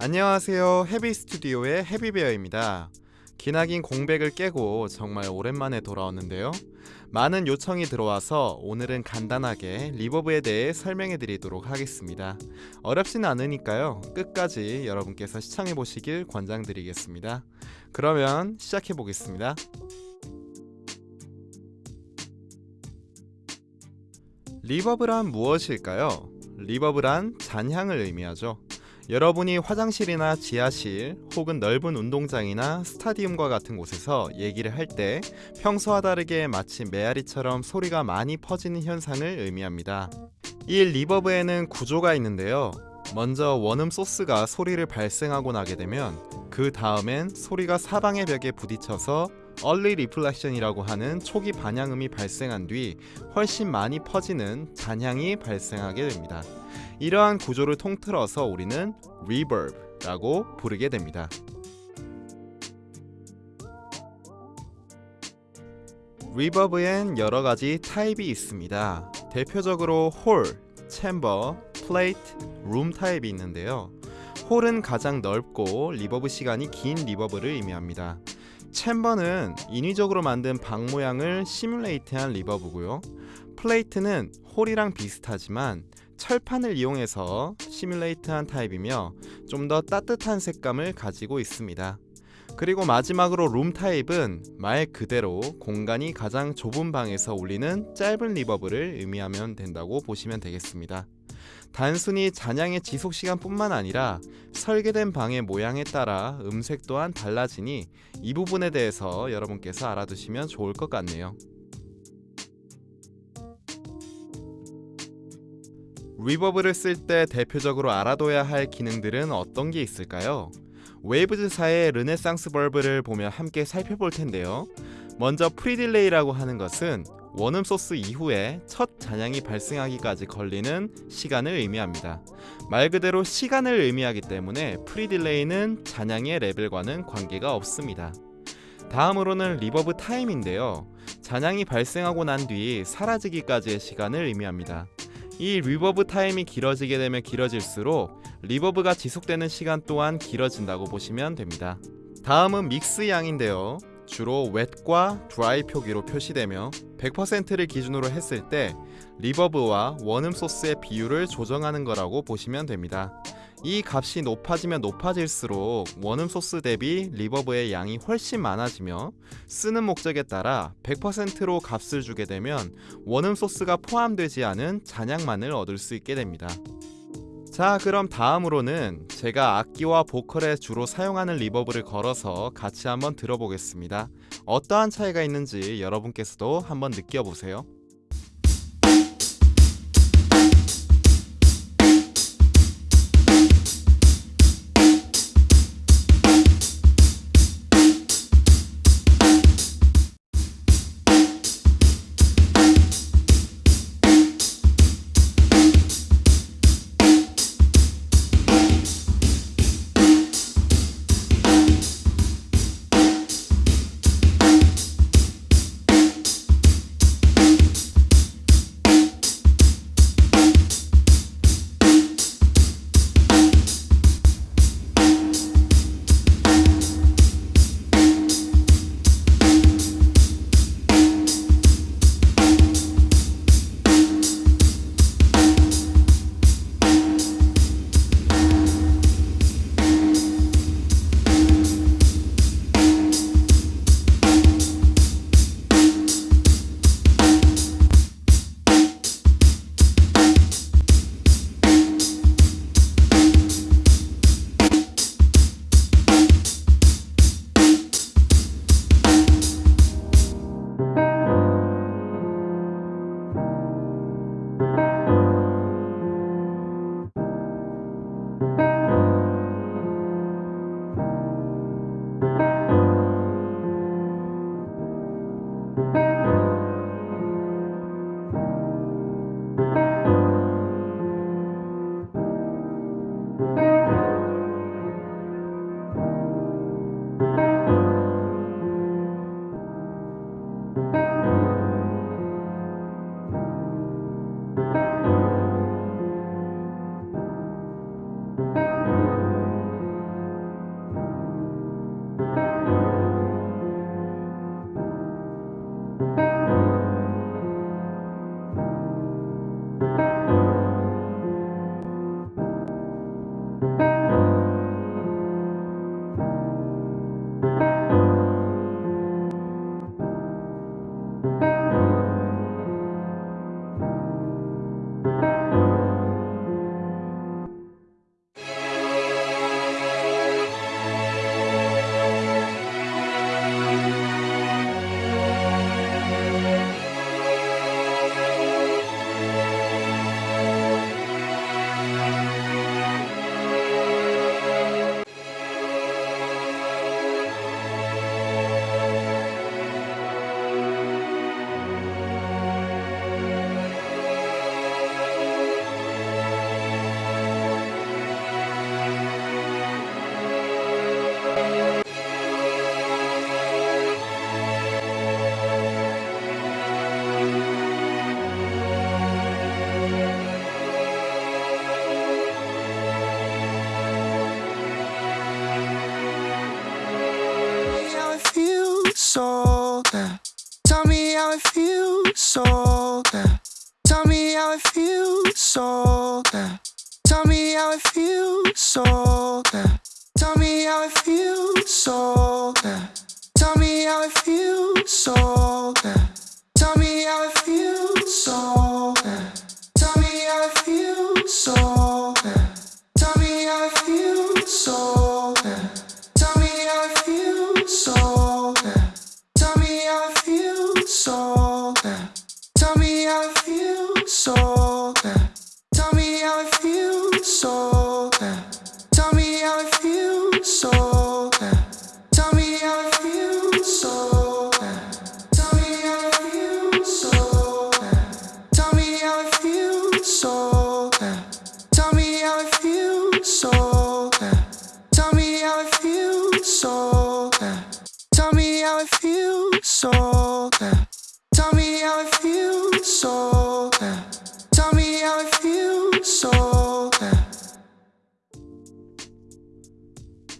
안녕하세요. 헤비 스튜디오의 헤비베어입니다. 기나긴 공백을 깨고 정말 오랜만에 돌아왔는데요. 많은 요청이 들어와서 오늘은 간단하게 리버브에 대해 설명해 드리도록 하겠습니다. 어렵진 않으니까요. 끝까지 여러분께서 시청해 보시길 권장드리겠습니다. 그러면 시작해 보겠습니다. 리버브란 무엇일까요? reverb란 잔향을 의미하죠. 여러분이 화장실이나 지하실 혹은 넓은 운동장이나 스타디움과 같은 곳에서 얘기를 할 때 평소와 다르게 마치 메아리처럼 소리가 많이 퍼지는 현상을 의미합니다. 이 reverb에는 구조가 있는데요. 먼저 원음 소스가 소리를 발생하고 나게 되면 그 다음엔 소리가 사방의 벽에 부딪혀서 early reflection이라고 하는 초기 반향음이 발생한 뒤 훨씬 많이 퍼지는 잔향이 발생하게 됩니다. 이러한 구조를 통틀어서 우리는 reverb라고 부르게 됩니다. Reverb엔 여러 가지 타입이 있습니다. 대표적으로 홀, chamber, plate, 룸 타입이 있는데요. 홀은 가장 넓고 reverb 시간이 긴 reverb를 의미합니다. Chamber는 인위적으로 만든 방 모양을 simulate한 reverb고요. Plate는 홀이랑 비슷하지만 철판을 이용해서 simulate한 타입이며 좀 더 따뜻한 색감을 가지고 있습니다. 그리고 마지막으로 룸 타입은 말 그대로 공간이 가장 좁은 방에서 울리는 짧은 reverb를 의미하면 된다고 보시면 되겠습니다. 단순히 잔향의 지속 시간 뿐만 아니라 설계된 방의 모양에 따라 음색 또한 달라지니 이 부분에 대해서 여러분께서 알아두시면 좋을 것 같네요. Reverb를 쓸 때 대표적으로 알아둬야 할 기능들은 어떤 게 있을까요? Waves사의 Renaissance Reverb를 보며 함께 살펴볼 텐데요. 먼저 pre-delay라고 하는 것은 원음 소스 이후에 첫 잔향이 발생하기까지 걸리는 시간을 의미합니다. 말 그대로 시간을 의미하기 때문에 pre-delay는 잔향의 레벨과는 관계가 없습니다. 다음으로는 reverb time인데요. 잔향이 발생하고 난 뒤 사라지기까지의 시간을 의미합니다. 이 reverb time이 길어지게 되면 길어질수록 reverb가 지속되는 시간 또한 길어진다고 보시면 됩니다. 다음은 mix 양인데요. 주로 wet과 dry 표기로 표시되며 100%를 기준으로 했을 때 리버브와 원음 소스의 비율을 조정하는 거라고 보시면 됩니다. 이 값이 높아지면 높아질수록 원음 소스 대비 리버브의 양이 훨씬 많아지며 쓰는 목적에 따라 100%로 값을 주게 되면 원음 소스가 포함되지 않은 잔향만을 얻을 수 있게 됩니다. 자 그럼 다음으로는 제가 악기와 보컬에 주로 사용하는 reverb를 걸어서 같이 한번 들어보겠습니다. 어떠한 차이가 있는지 여러분께서도 한번 느껴보세요. older. Tell me how it feels older. Tell me how it feels older. Tell me how it feels older. Tell me how it feels older.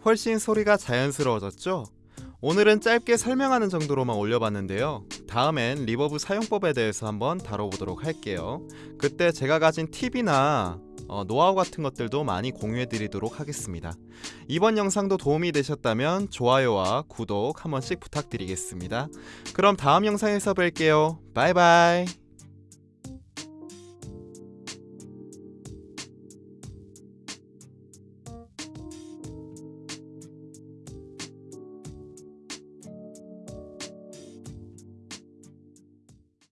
훨씬 소리가 자연스러워졌죠? 오늘은 짧게 설명하는 정도로만 올려봤는데요. 다음엔 reverb 사용법에 대해서 한번 다뤄보도록 할게요. 그때 제가 가진 팁이나 어, 노하우 같은 것들도 많이 공유해드리도록 하겠습니다. 이번 영상도 도움이 되셨다면 좋아요와 구독 한 번씩 부탁드리겠습니다. 그럼 다음 영상에서 뵐게요. 바이바이.